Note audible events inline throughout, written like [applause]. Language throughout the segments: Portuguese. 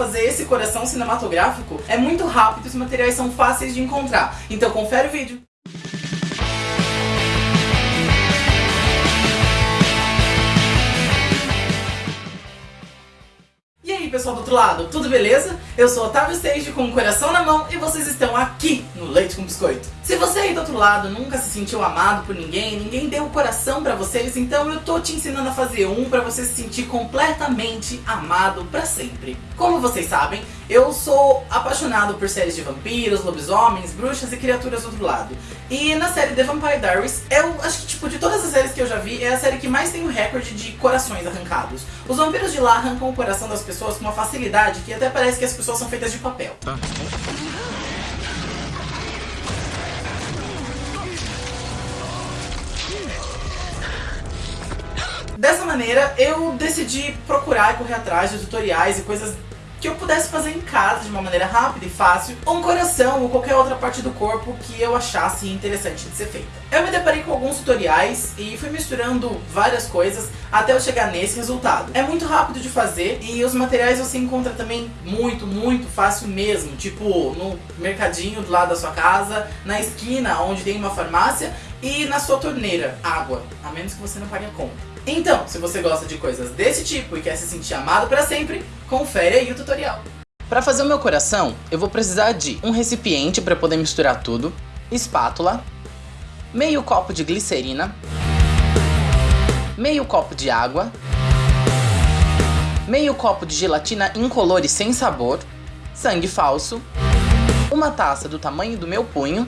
fazer esse coração cinematográfico é muito rápido e os materiais são fáceis de encontrar. Então confere o vídeo. E aí pessoal do outro lado, tudo beleza? Eu sou Otávio Stage com o coração na mão e vocês estão aqui no Leite com Biscoito. Se você aí do outro lado nunca se sentiu amado por ninguém, ninguém deu o coração pra vocês, então eu tô te ensinando a fazer um pra você se sentir completamente amado pra sempre. Como vocês sabem, eu sou apaixonado por séries de vampiros, lobisomens, bruxas e criaturas do outro lado. E na série The Vampire Diaries, eu acho que tipo, de todas as séries que eu já vi, é a série que mais tem o recorde de corações arrancados. Os vampiros de lá arrancam o coração das pessoas com uma facilidade que até parece que as pessoas são feitas de papel. Tá. Dessa maneira, eu decidi procurar e correr atrás de tutoriais e coisas que eu pudesse fazer em casa de uma maneira rápida e fácil, ou um coração ou qualquer outra parte do corpo que eu achasse interessante de ser feita. Eu me deparei com alguns tutoriais e fui misturando várias coisas até eu chegar nesse resultado. É muito rápido de fazer e os materiais você encontra também muito, muito fácil mesmo, tipo no mercadinho do lado da sua casa, na esquina onde tem uma farmácia e na sua torneira, água, a menos que você não pague a conta. Então, se você gosta de coisas desse tipo e quer se sentir amado para sempre, confere aí o tutorial. Para fazer o meu coração, eu vou precisar de um recipiente para poder misturar tudo, espátula, meio copo de glicerina, meio copo de água, meio copo de gelatina incolor e sem sabor, sangue falso, uma taça do tamanho do meu punho.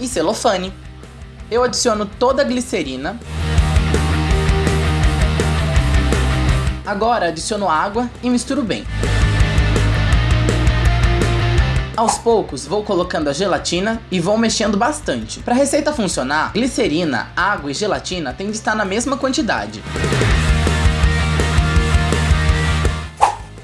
E celofane. Eu adiciono toda a glicerina Agora adiciono água e misturo bem. Aos poucos vou colocando a gelatina e vou mexendo bastante. Para a receita funcionar, glicerina, água e gelatina têm de estar na mesma quantidade.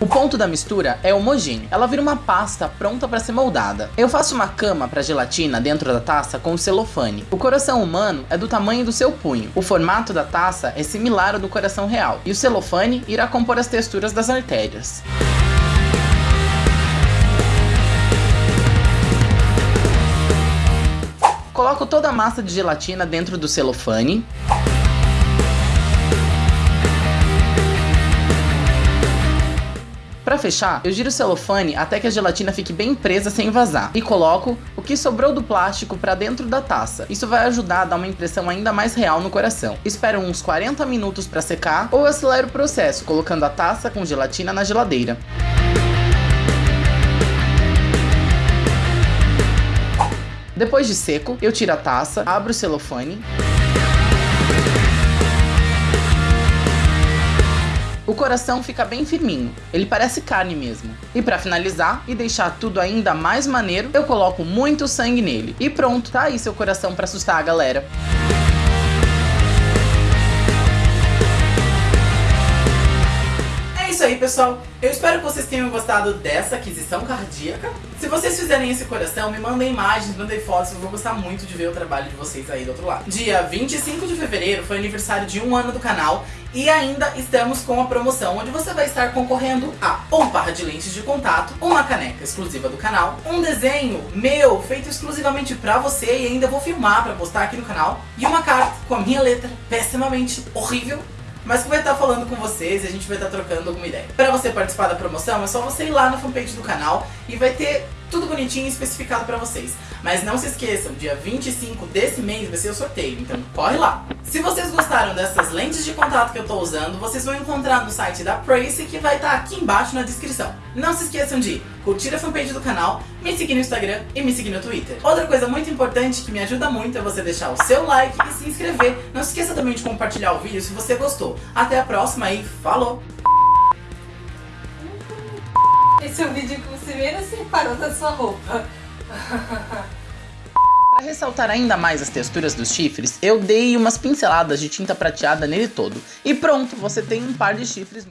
O ponto da mistura é homogêneo, ela vira uma pasta pronta para ser moldada. Eu faço uma cama para gelatina dentro da taça com celofane. O coração humano é do tamanho do seu punho. O formato da taça é similar ao do coração real. E o celofane irá compor as texturas das artérias. Coloco toda a massa de gelatina dentro do celofane. Para fechar, eu giro o celofane até que a gelatina fique bem presa sem vazar e coloco o que sobrou do plástico para dentro da taça. Isso vai ajudar a dar uma impressão ainda mais real no coração. Espero uns 40 minutos para secar ou acelero o processo colocando a taça com gelatina na geladeira. Depois de seco, eu tiro a taça, abro o celofane O coração fica bem firminho, ele parece carne mesmo. E para finalizar e deixar tudo ainda mais maneiro, eu coloco muito sangue nele. E pronto, tá aí seu coração para assustar a galera. Isso aí, pessoal. Eu espero que vocês tenham gostado dessa aquisição cardíaca. Se vocês fizerem esse coração, me mandem imagens, mandem fotos. Eu vou gostar muito de ver o trabalho de vocês aí do outro lado. Dia 25 de fevereiro foi aniversário de um ano do canal. E ainda estamos com a promoção, onde você vai estar concorrendo a um par de lentes de contato, uma caneca exclusiva do canal, um desenho meu, feito exclusivamente pra você e ainda vou filmar pra postar aqui no canal, e uma carta com a minha letra pessimamente horrível mas que vai estar falando com vocês e a gente vai estar trocando alguma ideia. Para você participar da promoção, é só você ir lá na fanpage do canal e vai ter tudo bonitinho especificado pra vocês. Mas não se esqueçam, dia 25 desse mês vai ser o sorteio, então corre lá. Se vocês gostaram dessas lentes de contato que eu tô usando, vocês vão encontrar no site da Prace, que vai estar aqui embaixo na descrição. Não se esqueçam de curtir a fanpage do canal, me seguir no Instagram e me seguir no Twitter. Outra coisa muito importante que me ajuda muito é você deixar o seu like e se inscrever. Não se esqueça também de compartilhar o vídeo se você gostou. Até a próxima e falou! Esse é o vídeo que você menos separou da sua roupa. [laughs] Ressaltar ainda mais as texturas dos chifres, eu dei umas pinceladas de tinta prateada nele todo. E pronto, você tem um par de chifres